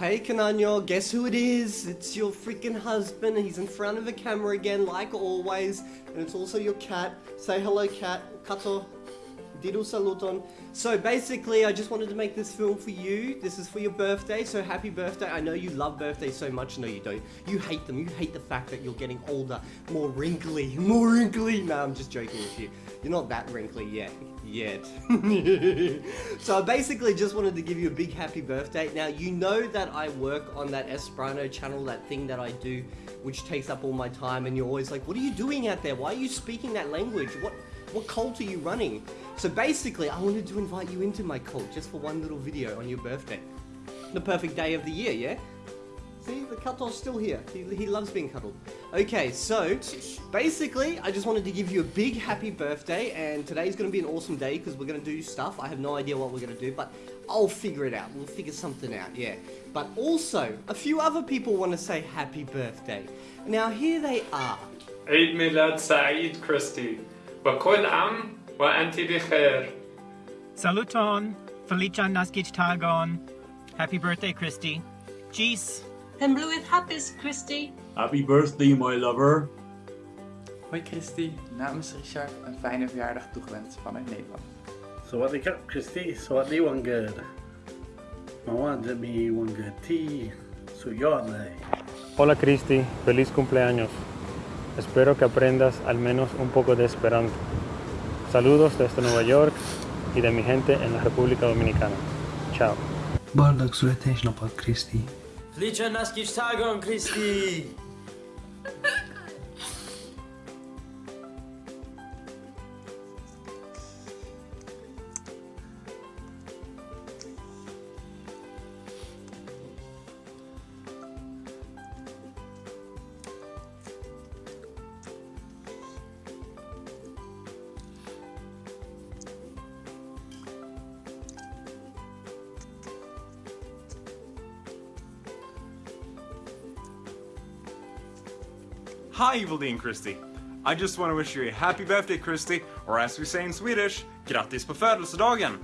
Hey Canano, guess who it is? It's your freaking husband. He's in front of the camera again, like always. And it's also your cat. Say hello, cat. Kato. Diru saluton. So basically, I just wanted to make this film for you. This is for your birthday, so happy birthday. I know you love birthdays so much. No, you don't. You hate them. You hate the fact that you're getting older, more wrinkly, more wrinkly. No, I'm just joking with you. You're not that wrinkly yet. Yet. so I basically just wanted to give you a big happy birthday. Now, you know that I work on that Esperanto channel, that thing that I do, which takes up all my time, and you're always like, what are you doing out there? Why are you speaking that language? What, what cult are you running? So basically, I wanted to invite you into my cult just for one little video on your birthday. The perfect day of the year, yeah? See, the cutoff's still here. He, he loves being cuddled. Okay, so basically, I just wanted to give you a big happy birthday, and today's gonna be an awesome day because we're gonna do stuff. I have no idea what we're gonna do, but I'll figure it out. We'll figure something out, yeah. But also, a few other people want to say happy birthday. Now, here they are. Eid Milad Saeed Christy. Saluton, عام وأنت بخير. Saluton. Happy birthday, Christy. Jeez. And blue with happiness, Christy. Happy birthday, my lover. Hoi Christy, namens Richard een fijne verjaardag toegewenst vanuit Nederland. got, Christy, sawadi tea. So you're suyane. Hola Christy, feliz cumpleaños. Espero que aprendas al menos un poco de esperanto. Saludos desde Nueva York y de mi gente en la República Dominicana. Chao. Liczę nas tagon, Kriszti! Hi, Evil Dean Christy. I just want to wish you a happy birthday, Christy. or as we say in Swedish, grattis på födelsedagen!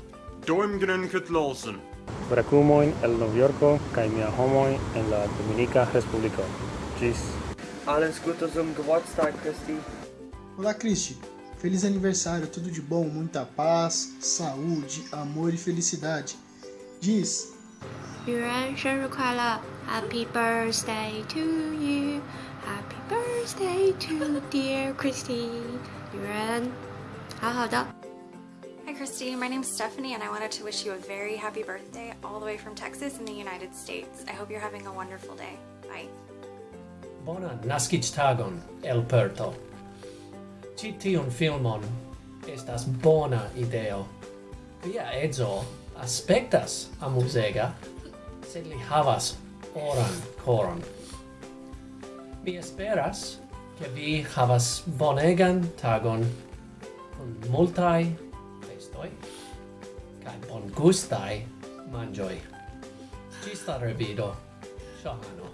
Doimgrun Kutlolsen! Bracumoin el Noviorco, Kaimia Homoin en la Dominica Respublico. Tschüss! Alles Gute zum Geburtstag, Christy. Olá, Christy. Feliz aniversário, tudo de bom, muita paz, saúde, amor e felicidade. Diz! Yuan, 生日快乐! Happy birthday to you! Happy birthday to dear Christy. Yuren. Hi, Christy. My name's Stephanie, and I wanted to wish you a very happy birthday all the way from Texas in the United States. I hope you're having a wonderful day. Bye. Bonan naskiĝtagon el Perto. Ĉi tiun filmon estas bona ideo. Via edzo aspektas amuzega, sed li havas oran koron. Mi esperas che vi havas bonegan tagon con multai festoi kai bon gustai mangioi. Cista revido, Shahano.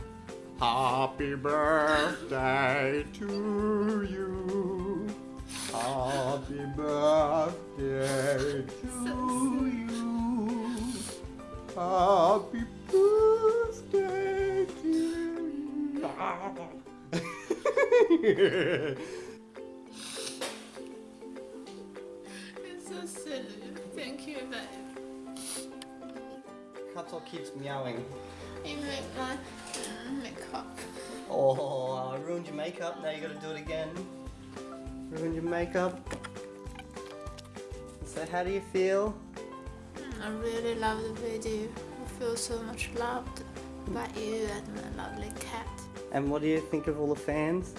Happy birthday to you. Happy birthday to you. Happy it's so silly. Thank you, babe. Kato keeps meowing. You make my uh, makeup. Oh, I ruined your makeup. Now you gotta do it again. Ruined your makeup. So how do you feel? I really love the video. I feel so much loved by you and my lovely cat. And what do you think of all the fans?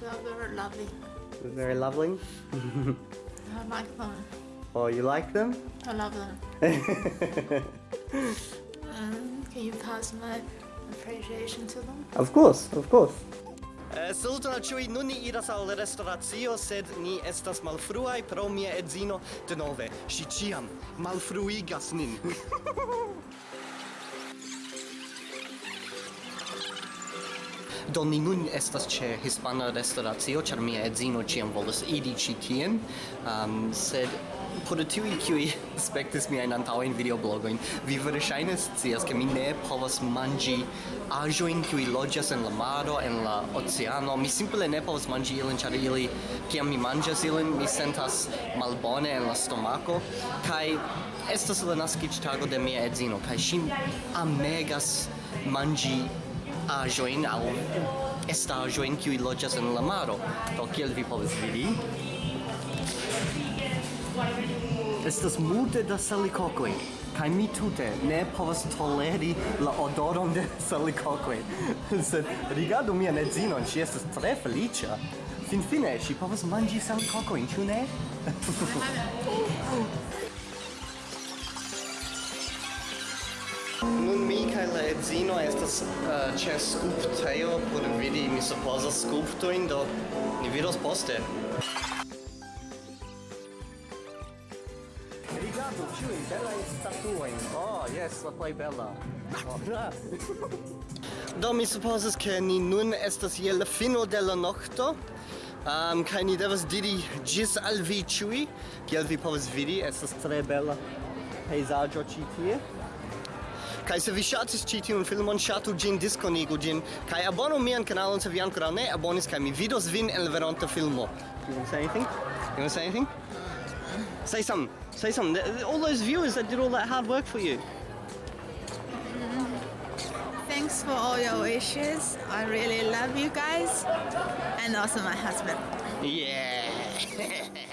Mm, they're very lovely. They're very lovely? I like them. Oh, you like them? I love them. um, can you pass my appreciation to them? Of course, of course. Uh, Saluton al ĉiuj, nun ni iras al restoracio, sed ni estas malfruaj pro mia edzino denove. Ŝi ĉiam malfruigas nin. Do ni nun estas ĉe Hispana restoracio ĉar mia edzino ĉiam volas iri ĉi tien, um, sed por tiuj kiuj spektis miajn antaŭajn videoblogojn, vi verŝajne scias, ke mi ne povas manĝi aĵojn kiuj loĝas en la maro, en la oceano. Mi simple ne povas manĝi ilin, ĉar ili, kiam mi manĝas ilin, mi sentas malbone en la stomako. Kaj estas la naskiĝtago de mia edzino, kaj ŝi amegas manĝi ajoin au estajoin kiui loĝas en la maro. Do kiel vi povas vidi, estas multe da salikokoj kaj mi tute ne povas toleri la odoron de salikokoj. Sed rigardu mian edzinon, ŝi estas tre feliĉa. Finfine ŝi povas manĝi salikokojn, ĉu ne? Nun mi kaj la edzino estas uh, ĉe skulptejo por vidi, mi supozas, skulptojn, do ni vidos poste. Rigardu ĉiujn belajn statuojn. Oh, jes, la plej bela. Oh. do mi supozas, ke ni nun estas je la fino de la nokto. Um, kaj ni devas diri ĝis al vi ĉiuj, kiel vi povas vidi, estas tre bela pejzaĝo ĉi tie. Kaj se vi ŝatis ĉi tiun filmon, ŝatu ĝin, diskonigu ĝin, kaj abonu mian kanalon se vi ankoraŭ ne abonis, kaj mi vidos vin en la veronta filmo. You want to say anything? You want to say anything? Say something. Say something. Th- th- All those viewers that did all that hard work for you. Mm-hmm. Thanks for all your wishes. I really love you guys. And also my husband. Yeah.